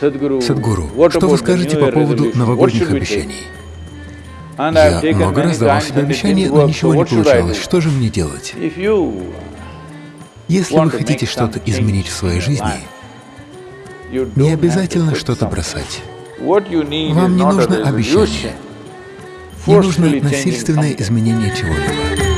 Садгуру, что вы скажете по поводу новогодних обещаний? Я много раз давал себе обещания, но ничего не получалось. Что же мне делать? Если вы хотите что-то изменить в своей жизни, не обязательно что-то бросать. Вам не нужно обещание, не нужно насильственное изменение чего-либо.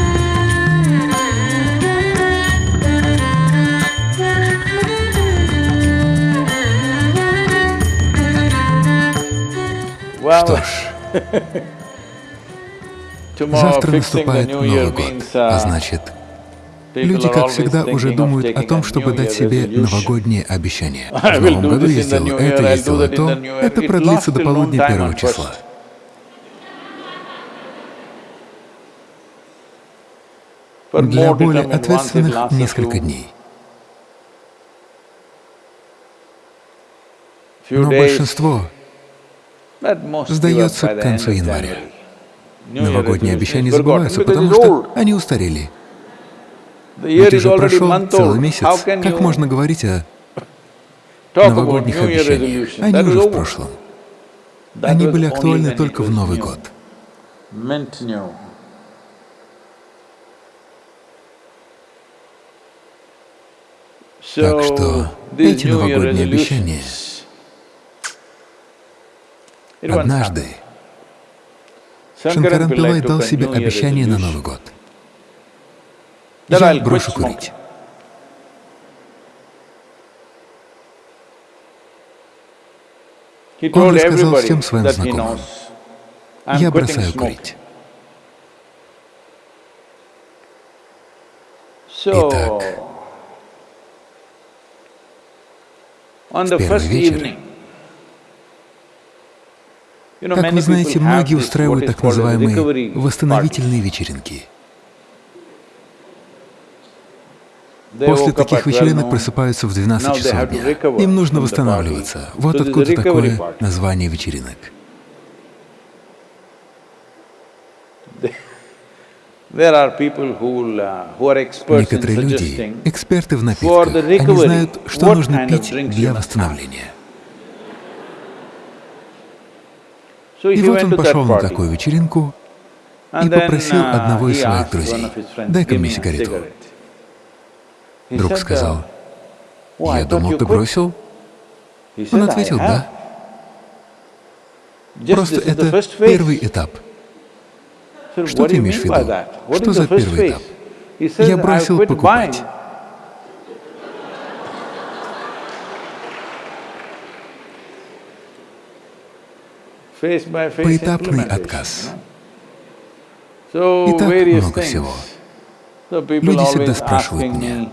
Что ж, завтра наступает Новый год, а значит, люди, как всегда, уже думают о том, чтобы дать себе новогодние обещания. В новом году я сделаю это, я сделаю то, это продлится до полудня первого числа. Для более ответственных — несколько дней. Но большинство сдается к концу января. Новогодние обещания забываются, потому что они устарели. Ведь уже прошел целый месяц. Как можно говорить о новогодних обещаниях? Они уже в прошлом. Они были актуальны только в Новый год. Так что эти новогодние обещания Однажды Шанкаран Пилай дал себе обещание на Новый год. Я брошу курить. Он рассказал всем своим знакомым, я бросаю курить. Итак, в первый вечер как вы знаете, многие устраивают так называемые восстановительные вечеринки. После таких вечеринок просыпаются в 12 часов дня. Им нужно восстанавливаться. Вот откуда такое название вечеринок. Uh, Некоторые люди, эксперты в напитках, они знают, что нужно пить для восстановления. И вот он пошел на такую вечеринку и попросил uh, одного из своих друзей, «Дай-ка мне сигарету». Друг сказал, «Я думал, ты бросил?» Он ответил, «Да». Просто это первый этап. Что ты имеешь в виду? Что за первый этап? Я бросил покупать. Поэтапный отказ. И так много всего. Люди всегда спрашивают меня,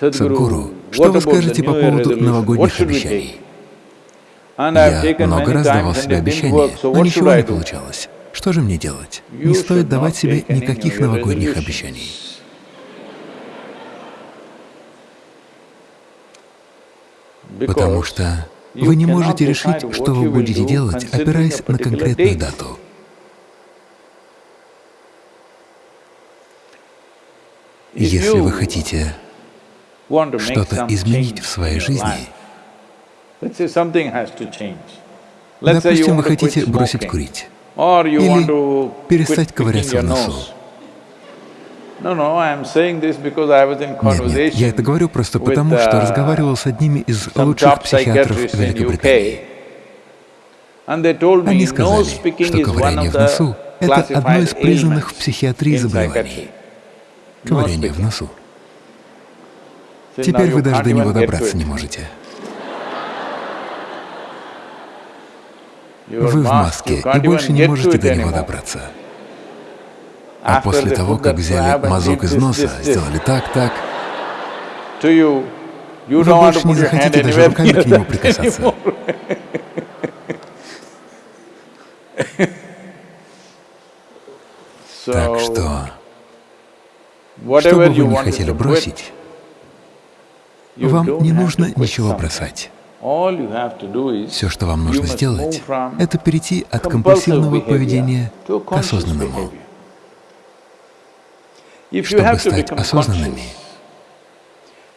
Садхгуру, что вы скажете по поводу новогодних обещаний? Я много раз давал себе обещания, но ничего не получалось. Что же мне делать? Не стоит давать себе никаких новогодних обещаний. Потому что вы не можете решить, что вы будете делать, опираясь на конкретную дату. Если вы хотите что-то изменить в своей жизни, допустим, вы хотите бросить курить или перестать ковыряться в носу, нет, нет, я это говорю просто потому, что uh, разговаривал с одними из лучших психиатров Великобритании. Они сказали, что ковыряние в носу — это одно из признанных в психиатрии заболеваний. Ковыряние в носу. Теперь вы даже до него добраться не можете. Вы в маске и больше не можете до него добраться. А после того, как взяли мазок из носа, сделали так, так, вы больше не захотите даже руками к нему прикасаться. Так что, что бы вы ни хотели бросить, вам не нужно ничего бросать. Все, что вам нужно сделать, это перейти от компульсивного поведения к осознанному. Чтобы стать осознанными,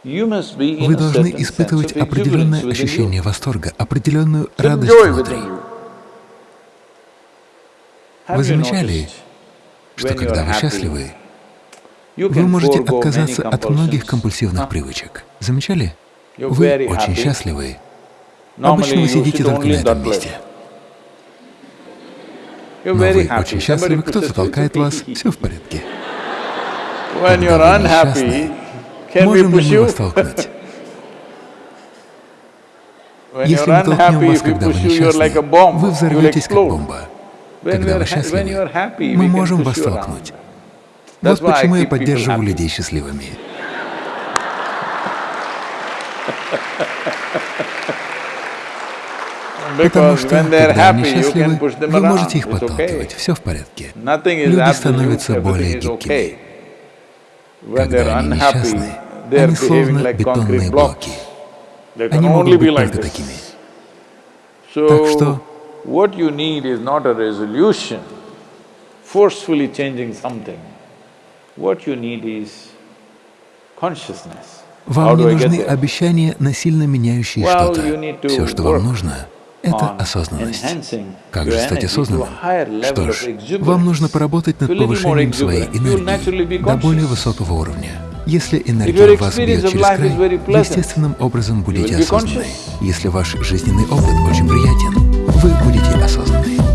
Вы должны испытывать определенное ощущение восторга, определенную радость внутри. Вы замечали, что когда вы счастливы, вы можете отказаться от многих компульсивных привычек. Замечали? Вы очень счастливы. Обычно вы сидите только на этом месте. Но вы очень счастливы, кто-то толкает вас, все в порядке. Вы несчастны, можем ли мы вас толкнуть? Если мы толкнем вас, когда вы несчастны, вы взорветесь как бомба. Когда вы счастливы, мы можем вас толкнуть. Вот почему я поддерживаю людей счастливыми. Потому что, когда они счастливы, вы можете их подталкивать, все в порядке. Люди становятся более гибкими. Когда они несчастны, они словно бетонные блоки. Они могут быть только такими. Так что what you need is not a resolution, forcefully changing something. What you need is consciousness. Вам не нужны обещания, насильно меняющие что-то. Все, что вам нужно, это осознанность. Как же стать осознанным? Что ж, вам нужно поработать над повышением своей энергии до более высокого уровня. Если энергия вас бьет через край, вы естественным образом будете осознанны. Если ваш жизненный опыт очень приятен, вы будете осознанны.